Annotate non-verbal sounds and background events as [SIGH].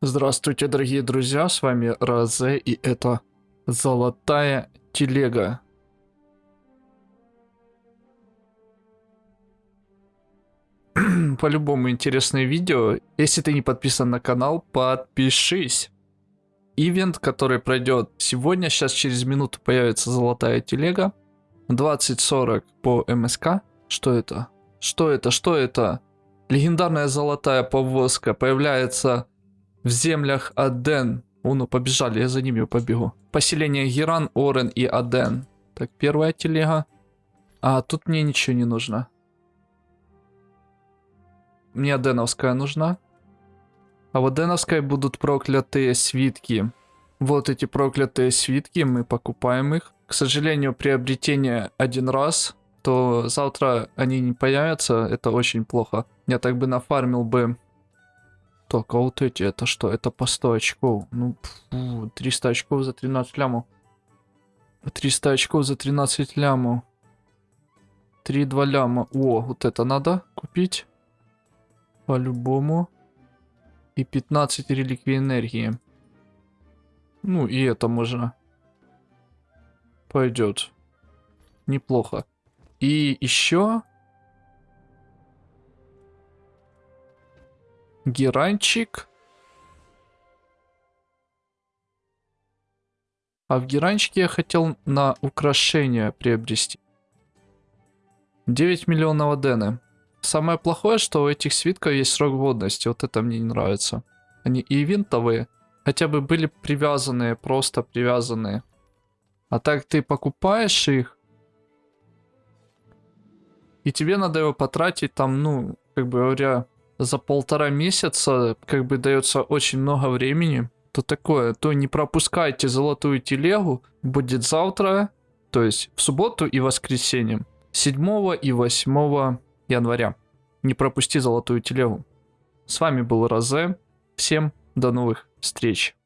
Здравствуйте, дорогие друзья, с вами Розе, и это Золотая Телега. [CLEARS THROAT] По-любому интересное видео. Если ты не подписан на канал, подпишись. Ивент, который пройдет сегодня, сейчас через минуту появится Золотая Телега. 20.40 по МСК. Что это? Что это? Что это? Легендарная золотая повозка появляется в землях Аден. О, ну побежали, я за ними побегу. Поселение Геран, Орен и Аден. Так, первая телега. А, тут мне ничего не нужно. Мне Аденовская нужна. А в Аденовской будут проклятые свитки. Вот эти проклятые свитки, мы покупаем их. К сожалению, приобретение один раз, то завтра они не появятся, это очень плохо. Я так бы нафармил бы так, а вот эти, это что? Это по 100 очков. Ну, фу, 300 очков за 13 лямов. 300 очков за 13 лямов. 3-2 ляма. О, вот это надо купить. По-любому. И 15 реликвий энергии. Ну, и это можно. Пойдет. Неплохо. И еще Геранчик. А в геранчике я хотел на украшение приобрести. 9 миллионов адены. Самое плохое, что у этих свитков есть срок годности. Вот это мне не нравится. Они и винтовые. Хотя бы были привязанные, просто привязанные. А так ты покупаешь их. И тебе надо его потратить там, ну, как бы говоря, за полтора месяца как бы дается очень много времени, то такое, то не пропускайте золотую телегу, будет завтра, то есть в субботу и воскресенье, 7 и 8 января. Не пропусти золотую телегу. С вами был Розе, всем до новых встреч.